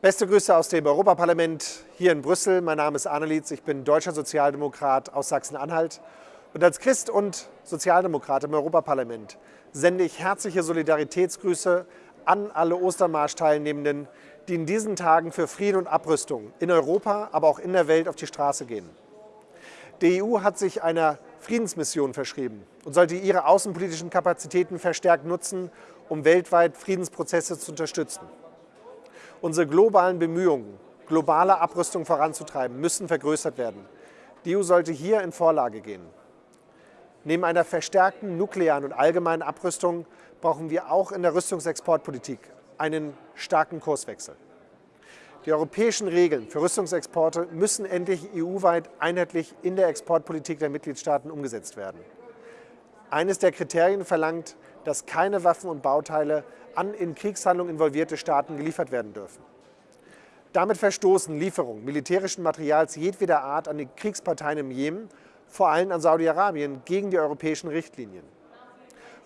Beste Grüße aus dem Europaparlament hier in Brüssel. Mein Name ist Annelies, ich bin deutscher Sozialdemokrat aus Sachsen-Anhalt. Und als Christ und Sozialdemokrat im Europaparlament sende ich herzliche Solidaritätsgrüße an alle Ostermarsch-Teilnehmenden, die in diesen Tagen für Frieden und Abrüstung in Europa, aber auch in der Welt auf die Straße gehen. Die EU hat sich einer Friedensmission verschrieben und sollte ihre außenpolitischen Kapazitäten verstärkt nutzen, um weltweit Friedensprozesse zu unterstützen. Unsere globalen Bemühungen, globale Abrüstung voranzutreiben, müssen vergrößert werden. Die EU sollte hier in Vorlage gehen. Neben einer verstärkten nuklearen und allgemeinen Abrüstung brauchen wir auch in der Rüstungsexportpolitik einen starken Kurswechsel. Die europäischen Regeln für Rüstungsexporte müssen endlich EU-weit einheitlich in der Exportpolitik der Mitgliedstaaten umgesetzt werden. Eines der Kriterien verlangt, dass keine Waffen und Bauteile an in Kriegshandlungen involvierte Staaten geliefert werden dürfen. Damit verstoßen Lieferungen militärischen Materials jedweder Art an die Kriegsparteien im Jemen, vor allem an Saudi-Arabien, gegen die europäischen Richtlinien.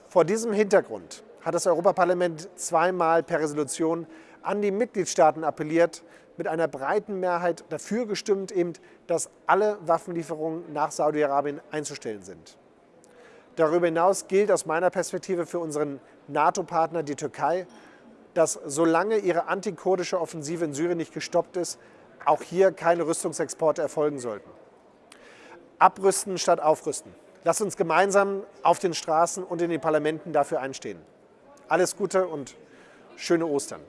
Vor diesem Hintergrund hat das Europaparlament zweimal per Resolution an die Mitgliedstaaten appelliert, mit einer breiten Mehrheit dafür gestimmt, eben, dass alle Waffenlieferungen nach Saudi-Arabien einzustellen sind. Darüber hinaus gilt aus meiner Perspektive für unseren NATO-Partner, die Türkei, dass solange ihre antikurdische Offensive in Syrien nicht gestoppt ist, auch hier keine Rüstungsexporte erfolgen sollten. Abrüsten statt aufrüsten. Lasst uns gemeinsam auf den Straßen und in den Parlamenten dafür einstehen. Alles Gute und schöne Ostern.